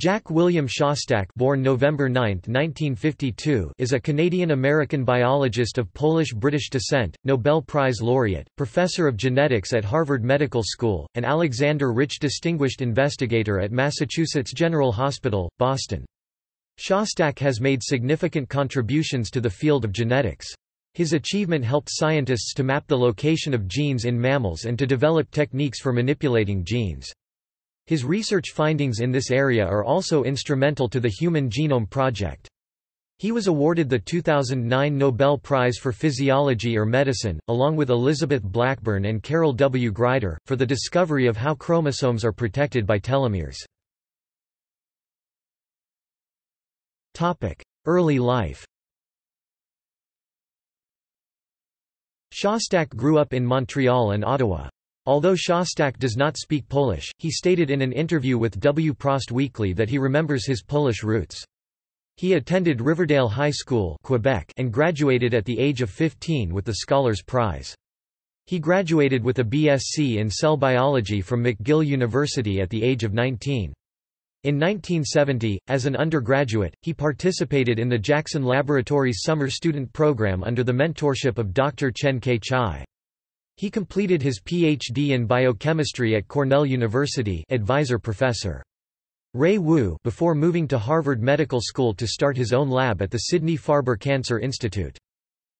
Jack William Szostak born November 9, 1952, is a Canadian-American biologist of Polish-British descent, Nobel Prize laureate, professor of genetics at Harvard Medical School, and Alexander Rich Distinguished Investigator at Massachusetts General Hospital, Boston. Szostak has made significant contributions to the field of genetics. His achievement helped scientists to map the location of genes in mammals and to develop techniques for manipulating genes. His research findings in this area are also instrumental to the Human Genome Project. He was awarded the 2009 Nobel Prize for Physiology or Medicine, along with Elizabeth Blackburn and Carol W. Greider, for the discovery of how chromosomes are protected by telomeres. Early life Szostak grew up in Montreal and Ottawa. Although Szostak does not speak Polish, he stated in an interview with Wprost Weekly that he remembers his Polish roots. He attended Riverdale High School Quebec and graduated at the age of 15 with the Scholars Prize. He graduated with a BSc in cell biology from McGill University at the age of 19. In 1970, as an undergraduate, he participated in the Jackson Laboratories summer student program under the mentorship of Dr. Chen Kai-chai. He completed his Ph.D. in biochemistry at Cornell University advisor professor. Ray Wu before moving to Harvard Medical School to start his own lab at the Sidney Farber Cancer Institute.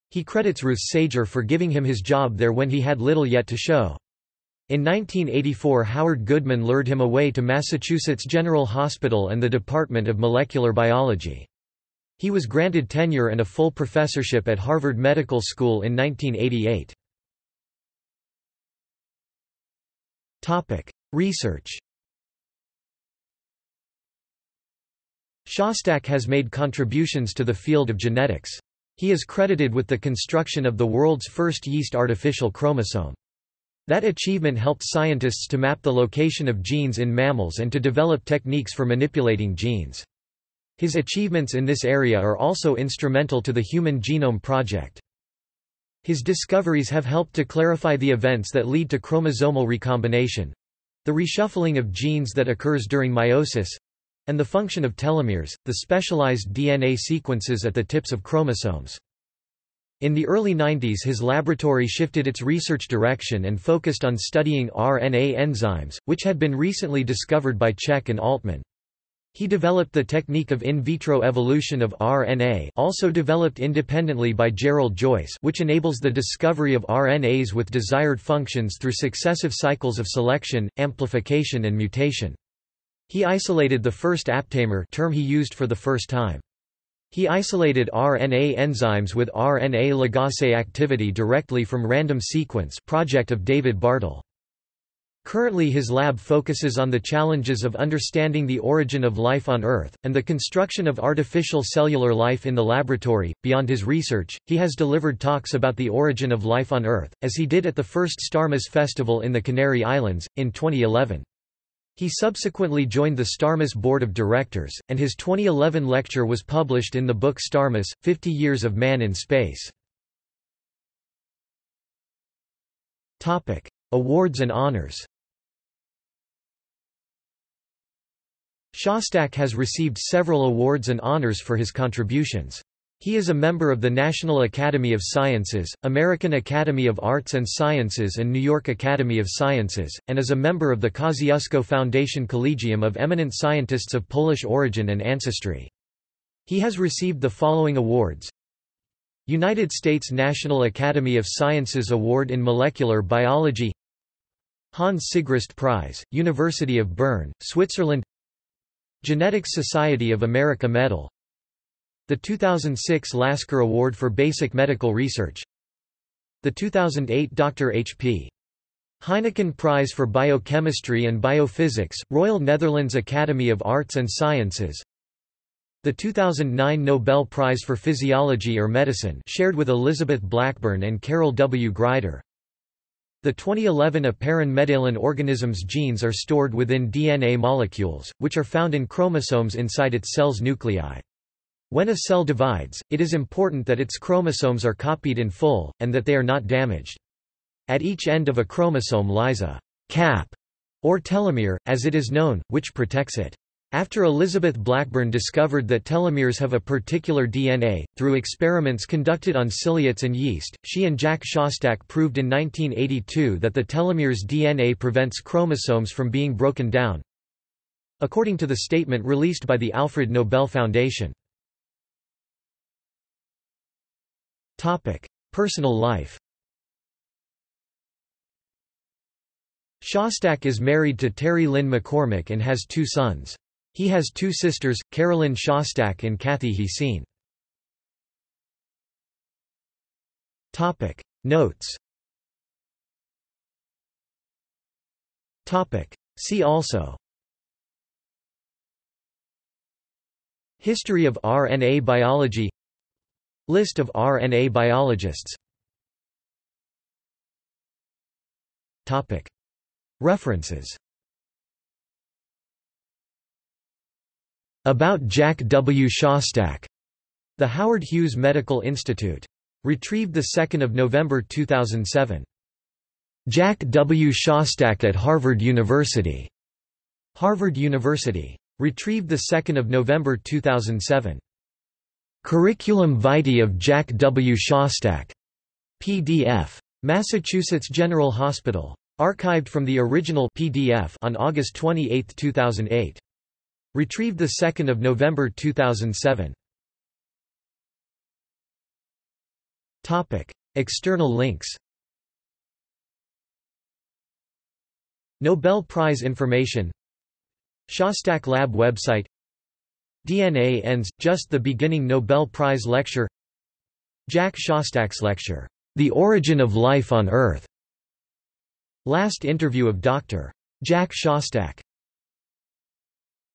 He credits Ruth Sager for giving him his job there when he had little yet to show. In 1984 Howard Goodman lured him away to Massachusetts General Hospital and the Department of Molecular Biology. He was granted tenure and a full professorship at Harvard Medical School in 1988. Topic: Research. Szostak has made contributions to the field of genetics. He is credited with the construction of the world's first yeast artificial chromosome. That achievement helped scientists to map the location of genes in mammals and to develop techniques for manipulating genes. His achievements in this area are also instrumental to the Human Genome Project. His discoveries have helped to clarify the events that lead to chromosomal recombination the reshuffling of genes that occurs during meiosis and the function of telomeres, the specialized DNA sequences at the tips of chromosomes. In the early 90s his laboratory shifted its research direction and focused on studying RNA enzymes, which had been recently discovered by Cech and Altman. He developed the technique of in vitro evolution of RNA also developed independently by Gerald Joyce which enables the discovery of RNAs with desired functions through successive cycles of selection, amplification and mutation. He isolated the first aptamer term he used for the first time. He isolated RNA enzymes with RNA ligase activity directly from random sequence project of David Bartel. Currently his lab focuses on the challenges of understanding the origin of life on Earth, and the construction of artificial cellular life in the laboratory. Beyond his research, he has delivered talks about the origin of life on Earth, as he did at the first Starmus Festival in the Canary Islands, in 2011. He subsequently joined the Starmus Board of Directors, and his 2011 lecture was published in the book Starmus, 50 Years of Man in Space. Awards and honors Szostak has received several awards and honors for his contributions. He is a member of the National Academy of Sciences, American Academy of Arts and Sciences and New York Academy of Sciences, and is a member of the Kosciuszko Foundation Collegium of eminent scientists of Polish origin and ancestry. He has received the following awards United States National Academy of Sciences Award in Molecular Biology Hans Sigrist Prize, University of Bern, Switzerland Genetics Society of America Medal The 2006 Lasker Award for Basic Medical Research The 2008 Dr. H.P. Heineken Prize for Biochemistry and Biophysics, Royal Netherlands Academy of Arts and Sciences the 2009 Nobel Prize for Physiology or Medicine shared with Elizabeth Blackburn and Carol W. Greider the 2011 Aperin organism's genes are stored within DNA molecules, which are found in chromosomes inside its cell's nuclei. When a cell divides, it is important that its chromosomes are copied in full, and that they are not damaged. At each end of a chromosome lies a cap, or telomere, as it is known, which protects it. After Elizabeth Blackburn discovered that telomeres have a particular DNA, through experiments conducted on ciliates and yeast, she and Jack Szostak proved in 1982 that the telomeres DNA prevents chromosomes from being broken down. According to the statement released by the Alfred Nobel Foundation. Personal life Szostak is married to Terry Lynn McCormick and has two sons. He has two sisters, Carolyn Szostak and Kathy Heseen. Topic. Notes. Topic. See also. History of RNA biology. List of RNA biologists. References About Jack W. Szostak. The Howard Hughes Medical Institute. Retrieved 2 November 2007. Jack W. Szostak at Harvard University. Harvard University. Retrieved 2 November 2007. Curriculum vitae of Jack W. Szostak. PDF. Massachusetts General Hospital. Archived from the original PDF on August 28, 2008. Retrieved 2 November 2007. Topic: External links. Nobel Prize information. Szostak Lab website. DNA ends, just the beginning Nobel Prize lecture. Jack Szostak's lecture, The Origin of Life on Earth. Last interview of Dr. Jack Szostak